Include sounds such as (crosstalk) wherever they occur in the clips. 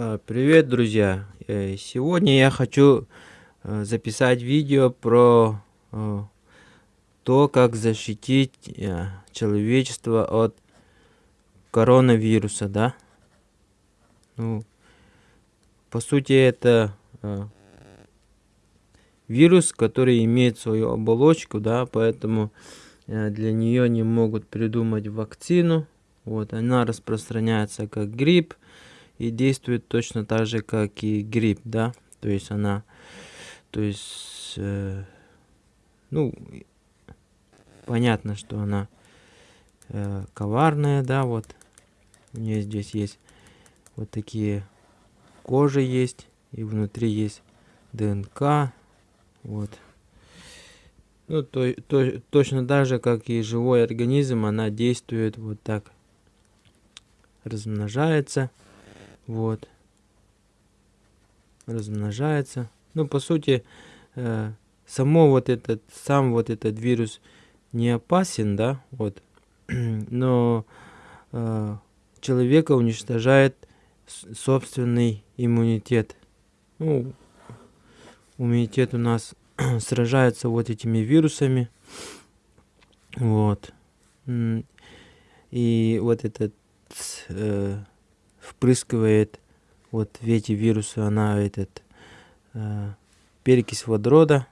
А, привет, друзья! Э, сегодня я хочу э, записать видео про э, то, как защитить человечество от коронавируса, да? Ну, по сути, это вирус, который имеет свою оболочку, да, поэтому для нее не могут придумать вакцину. Вот, она распространяется как грипп, и действует точно так же, как и грипп, да, то есть она, то есть, э, ну, понятно, что она э, коварная, да, вот, у нее здесь есть вот такие кожи есть, и внутри есть ДНК, вот. Ну, то, то, точно так же, как и живой организм, она действует вот так, размножается вот. Размножается. Ну по сути э, само вот этот сам вот этот вирус не опасен да вот. (clears throat) Но э, человека уничтожает собственный иммунитет. Ну, иммунитет у нас (clears throat) сражается вот этими вирусами. Вот. И вот этот э, впрыскивает вот в эти вирусы она этот э, перекись водорода.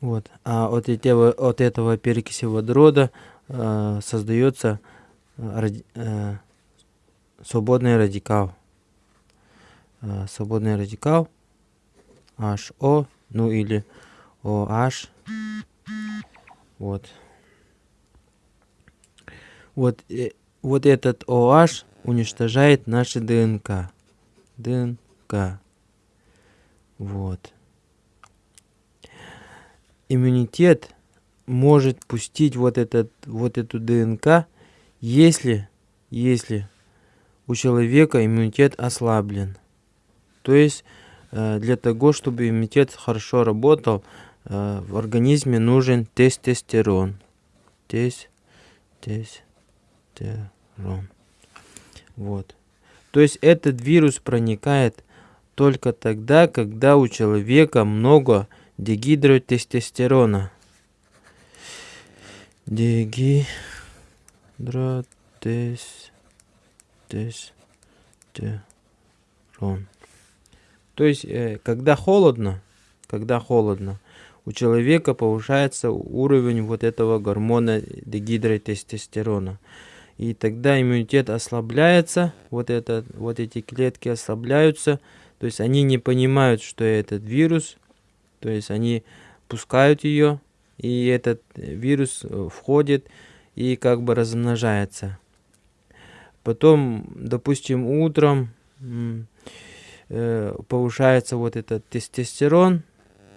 Вот. А от этого, от этого перекиси водорода э, создается э, э, свободный радикал. Э, свободный радикал HO, ну или OH. Вот. Вот э, вот этот OH уничтожает наши ДНК. ДНК. Вот. Иммунитет может пустить вот, этот, вот эту ДНК, если, если у человека иммунитет ослаблен. То есть э, для того, чтобы иммунитет хорошо работал, э, в организме нужен тестостерон. Тест, тест тестостерон. Вот. То есть этот вирус проникает только тогда, когда у человека много дегидротестостерона. Дегидротестостерон. То есть, э, когда холодно, когда холодно, у человека повышается уровень вот этого гормона дегидротестостерона и тогда иммунитет ослабляется, вот, это, вот эти клетки ослабляются, то есть они не понимают, что этот вирус, то есть они пускают ее, и этот вирус э, входит и как бы размножается. Потом, допустим, утром э, повышается вот этот тестостерон,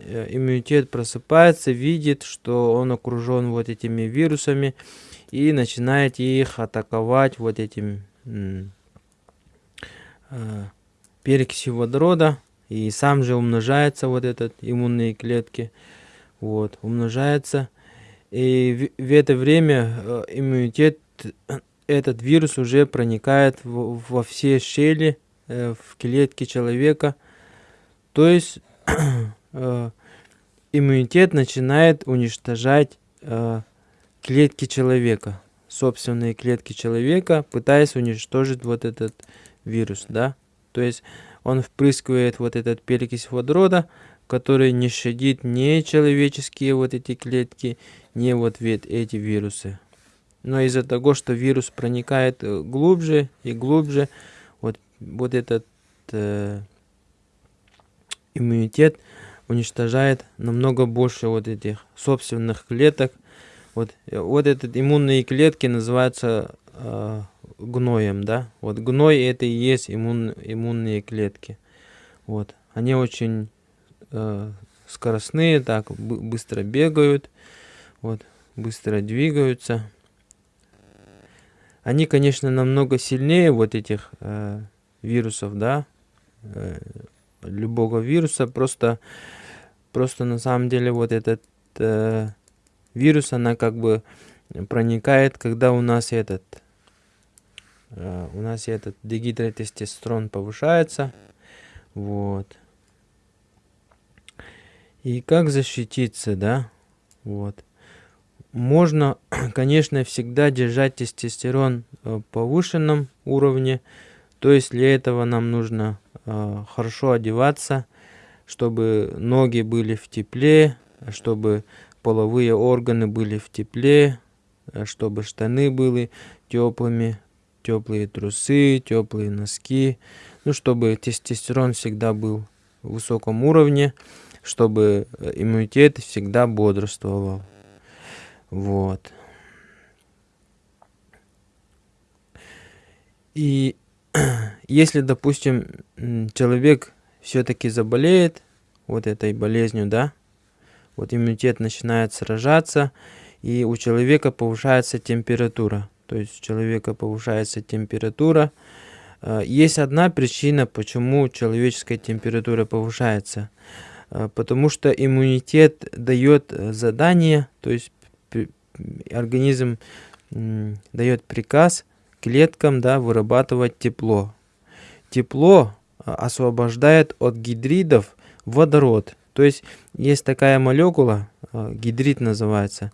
э, иммунитет просыпается, видит, что он окружен вот этими вирусами, и начинаете их атаковать вот этим э, перекисью водорода. И сам же умножается вот этот иммунные клетки. Вот умножается. И в, в это время э, иммунитет этот вирус уже проникает в, во все щели э, в клетки человека. То есть (clears throat) э, иммунитет начинает уничтожать э, клетки человека, собственные клетки человека, пытаясь уничтожить вот этот вирус, да. То есть он впрыскивает вот этот перекись водорода, который не щадит не человеческие вот эти клетки, не вот эти вирусы. Но из-за того, что вирус проникает э, глубже и глубже, вот, вот этот э, иммунитет уничтожает намного больше вот этих собственных клеток, вот, э, вот этот иммунные клетки называются э, гноем, да. Вот гной это и есть иммун, иммунные клетки. Вот, они очень э, скоростные, так быстро бегают, вот, быстро двигаются. Они, конечно, намного сильнее вот этих э, вирусов, да, э, любого вируса. Просто, просто на самом деле вот этот э, вирус, она как бы проникает, когда у нас этот э, у нас этот дегидротестостерон повышается. Вот. И как защититься, да? Вот. Можно, (clears throat) конечно, всегда держать тестостерон в повышенном уровне. То есть для этого нам нужно э, хорошо одеваться, чтобы ноги были в тепле, чтобы половые органы были в тепле, чтобы штаны были теплыми, теплые трусы, теплые носки, ну, чтобы тестостерон всегда был в высоком уровне, чтобы иммунитет всегда бодрствовал. Вот. И (clears throat) если, допустим, человек все-таки заболеет вот этой болезнью, да, вот иммунитет начинает сражаться, и у человека повышается температура. То есть у человека повышается температура. А, есть одна причина, почему человеческая температура повышается. А, потому что иммунитет дает задание, то есть организм дает приказ клеткам да, вырабатывать тепло. Тепло освобождает от гидридов водород. То есть есть такая молекула, а, гидрид называется,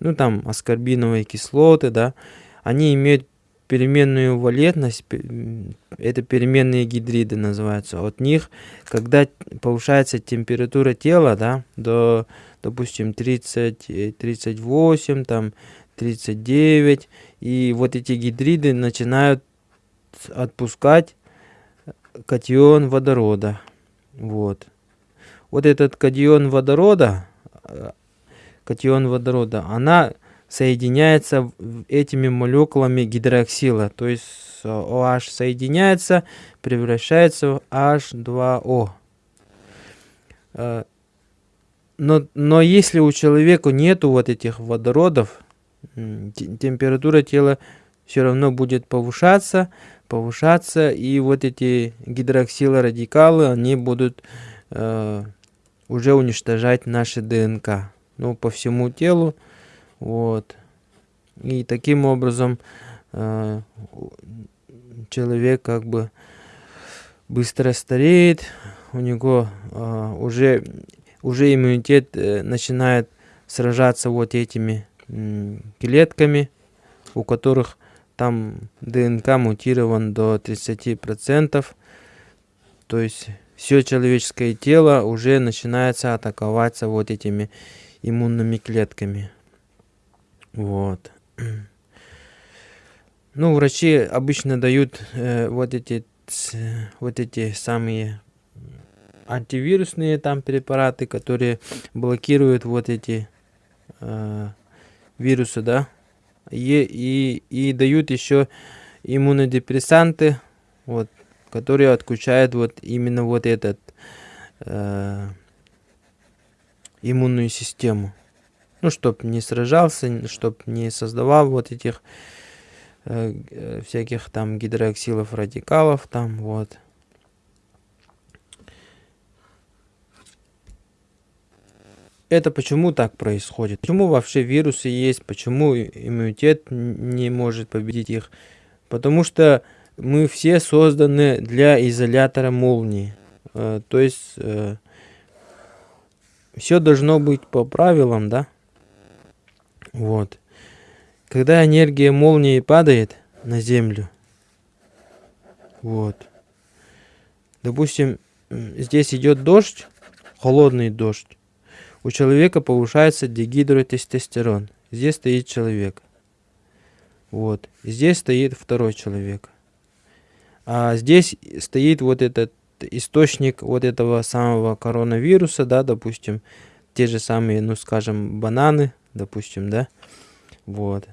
ну там аскорбиновые кислоты, да, они имеют переменную валентность, это переменные гидриды называются. От них, когда повышается температура тела, да, до, допустим, 30, 38, там, 39, и вот эти гидриды начинают отпускать катион водорода. Вот вот этот катион водорода, э, катион водорода, она соединяется этими молекулами гидроксила. То есть OH соединяется, превращается в H2O. Э, но, но если у человека нету вот этих водородов, температура тела все равно будет повышаться, повышаться, и вот эти гидроксилорадикалы, они будут э, уже уничтожать наши ДНК. Ну, по всему телу. Вот. И таким образом э, человек как бы быстро стареет, у него э, уже, уже иммунитет э, начинает сражаться вот этими э, клетками, у которых там ДНК мутирован до 30%. То есть все человеческое тело уже начинается атаковаться вот этими иммунными клетками. Вот. (clears throat) Ну, врачи обычно дают э, вот эти вот эти самые антивирусные там препараты, которые блокируют вот эти э, вирусы, да, и, и, и дают еще иммунодепрессанты, вот, которые отключают вот именно вот этот э, иммунную систему. Ну, чтоб не сражался, чтоб не создавал вот этих э, всяких там гидроксилов, радикалов там, вот. Это почему так происходит? Почему вообще вирусы есть? Почему иммунитет не может победить их? Потому что мы все созданы для изолятора молнии. Э, то есть э, все должно быть по правилам, да? Вот. Когда энергия молнии падает на землю, вот. Допустим, здесь идет дождь, холодный дождь. У человека повышается дегидротестостерон. Здесь стоит человек. Вот. Здесь стоит второй человек. А здесь стоит вот этот источник вот этого самого коронавируса, да, допустим, те же самые, ну, скажем, бананы, допустим, да, вот.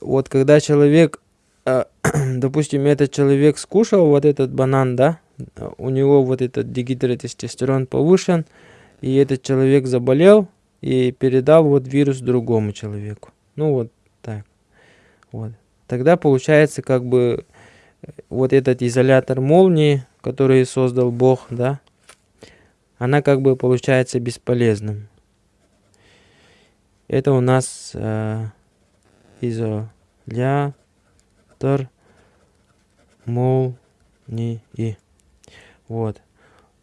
Вот когда человек, э, (clears throat) допустим, этот человек скушал вот этот банан, да, у него вот этот дегидротестостерон повышен, и этот человек заболел и передал вот вирус другому человеку. Ну вот так. Вот. Тогда получается как бы вот этот изолятор молнии, который создал Бог, да, она как бы получается бесполезным. Это у нас э, изолятор молнии. Вот.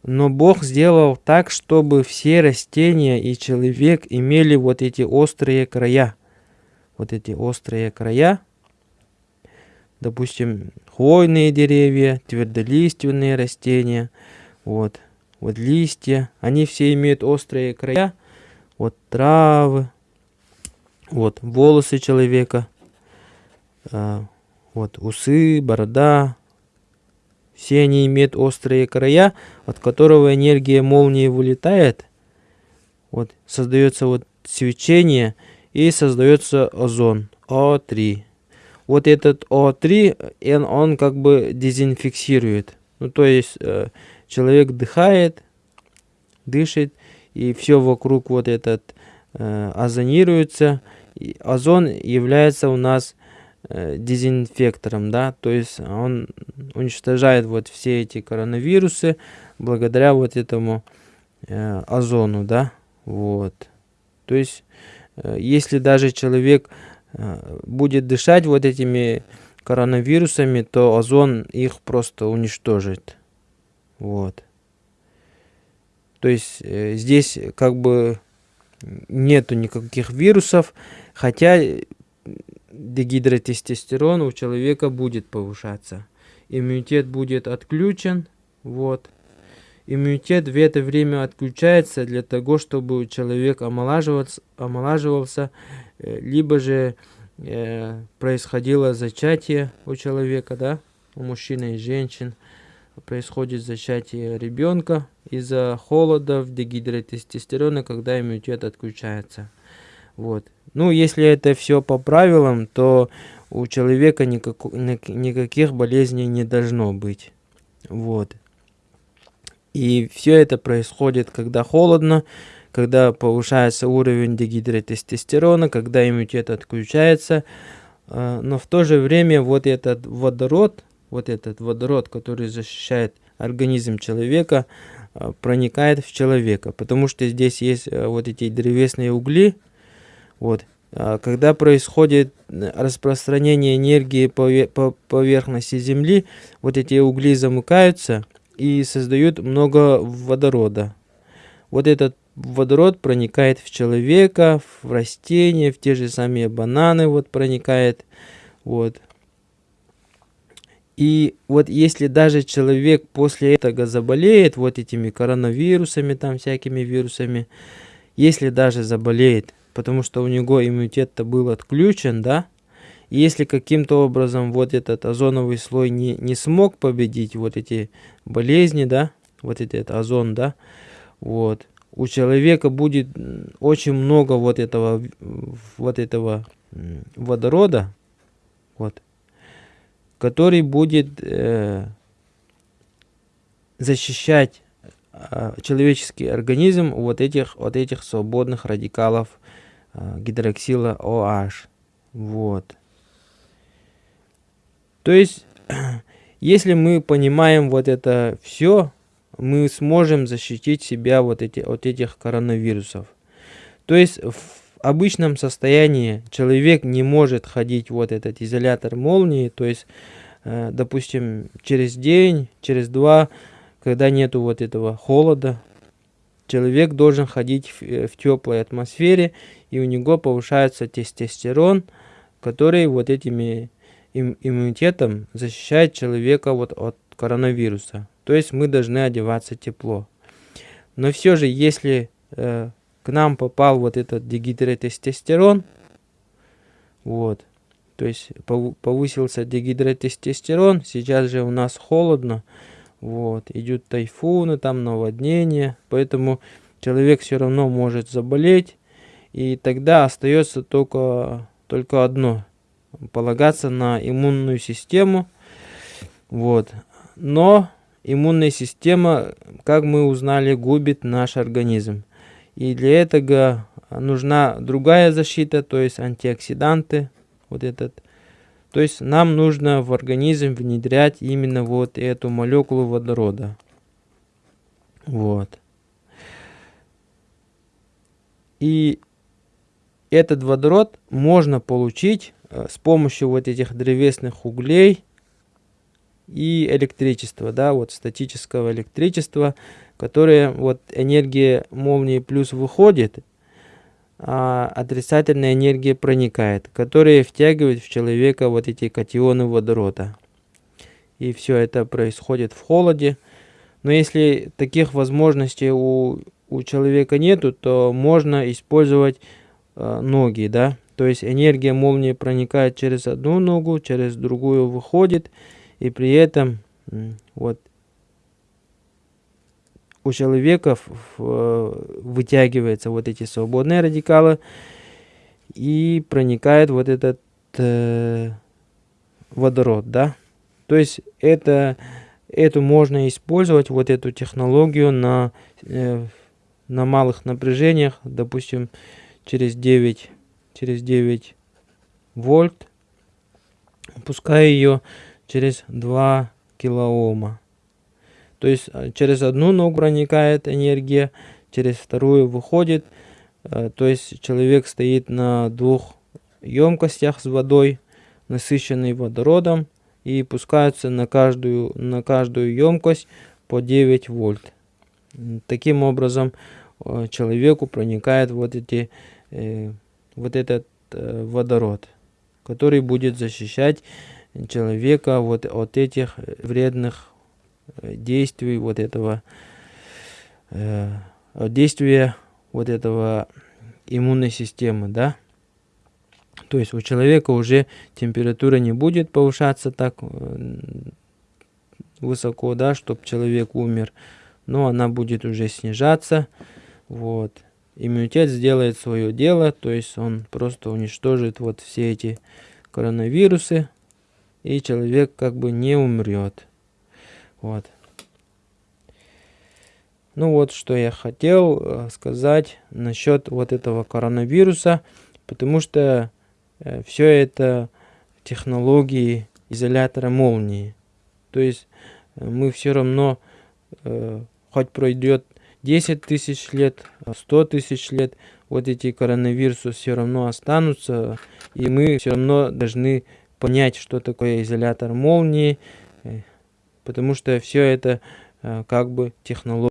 Но Бог сделал так, чтобы все растения и человек имели вот эти острые края. Вот эти острые края. Допустим, хвойные деревья, твердолиственные растения. Вот. Вот листья. Они все имеют острые края. Вот травы. Вот волосы человека. А, вот усы, борода, все они имеют острые края, от которого энергия молнии вылетает. Вот, создается вот свечение и создается озон О3. Вот этот О3, он, он как бы дезинфиксирует. Ну, то есть э, человек дыхает, дышит, и все вокруг вот этот э, озонируется. И озон является у нас Э, дезинфектором, да, то есть он уничтожает вот все эти коронавирусы благодаря вот этому э, озону, да, вот. То есть, э, если даже человек э, будет дышать вот этими коронавирусами, то озон их просто уничтожит, вот. То есть э, здесь как бы нету никаких вирусов, хотя дегидротестостерон у человека будет повышаться. Иммунитет будет отключен. Вот. Иммунитет в это время отключается для того, чтобы человек омолаживался, омолаживался э, либо же э, происходило зачатие у человека, да, у мужчин и женщин происходит зачатие ребенка из-за холода, дегидротестостерона, когда иммунитет отключается. Вот. Ну, если это все по правилам, то у человека никак, никаких болезней не должно быть. Вот. И все это происходит, когда холодно, когда повышается уровень дегидротестостерона, когда иммунитет отключается. А, но в то же время вот этот водород, вот этот водород, который защищает организм человека, а, проникает в человека. Потому что здесь есть а, вот эти древесные угли, вот. Когда происходит распространение энергии по поверхности Земли, вот эти угли замыкаются и создают много водорода. Вот этот водород проникает в человека, в растения, в те же самые бананы вот проникает. Вот. И вот если даже человек после этого заболеет вот этими коронавирусами, там всякими вирусами, если даже заболеет, потому что у него иммунитет-то был отключен, да? Если каким-то образом вот этот озоновый слой не, не смог победить вот эти болезни, да, вот этот озон, да, вот, у человека будет очень много вот этого, вот этого водорода, вот, который будет э, защищать э, человеческий организм вот этих, вот этих свободных радикалов Э, гидроксила OH. Вот. То есть, (clears throat) если мы понимаем вот это все, мы сможем защитить себя вот эти, от этих коронавирусов. То есть, в обычном состоянии человек не может ходить вот этот изолятор молнии, то есть, э, допустим, через день, через два, когда нету вот этого холода, человек должен ходить в, э, в теплой атмосфере и у него повышается тестостерон, который вот этими им, иммунитетом защищает человека вот от коронавируса. То есть мы должны одеваться тепло. Но все же, если э, к нам попал вот этот дегидротестостерон, вот, то есть повысился дегидротестостерон, сейчас же у нас холодно, вот, идут тайфуны, там наводнения, поэтому человек все равно может заболеть, и тогда остается только, только одно. Полагаться на иммунную систему. Вот. Но иммунная система, как мы узнали, губит наш организм. И для этого нужна другая защита, то есть антиоксиданты. Вот этот. То есть нам нужно в организм внедрять именно вот эту молекулу водорода. Вот. И этот водород можно получить с помощью вот этих древесных углей и электричества, да, вот статического электричества, которое вот энергия молнии плюс выходит, а отрицательная энергия проникает, которая втягивает в человека вот эти катионы водорода. И все это происходит в холоде. Но если таких возможностей у, у человека нету, то можно использовать э, ноги, да. То есть энергия молнии проникает через одну ногу, через другую выходит, и при этом вот у человека вытягиваются вот эти свободные радикалы и проникает вот этот э, водород, да. То есть это эту можно использовать вот эту технологию на э, на малых напряжениях, допустим, через 9 через 9 вольт, пускай ее через 2 килоома. То есть э, через одну ногу проникает энергия, через вторую выходит. Э, то есть человек стоит на двух емкостях с водой, насыщенной водородом, и пускаются на каждую, на каждую емкость по 9 вольт. Таким образом э, человеку проникает вот, эти, вот этот водород, который будет защищать человека вот от этих вредных действий вот этого э, действия вот этого иммунной системы, да. То есть у человека уже температура не будет повышаться так э, высоко, да, чтобы человек умер, но она будет уже снижаться, вот. Иммунитет сделает свое дело, то есть он просто уничтожит вот все эти коронавирусы, и человек как бы не умрет. Вот. Ну вот, что я хотел э, сказать насчет вот этого коронавируса, потому что э, все это технологии изолятора молнии. То есть э, мы все равно, хоть пройдет 10 тысяч лет, 100 тысяч лет, вот эти коронавирусы все равно останутся, и мы все равно должны понять, что такое изолятор молнии, потому что все это э, как бы технология.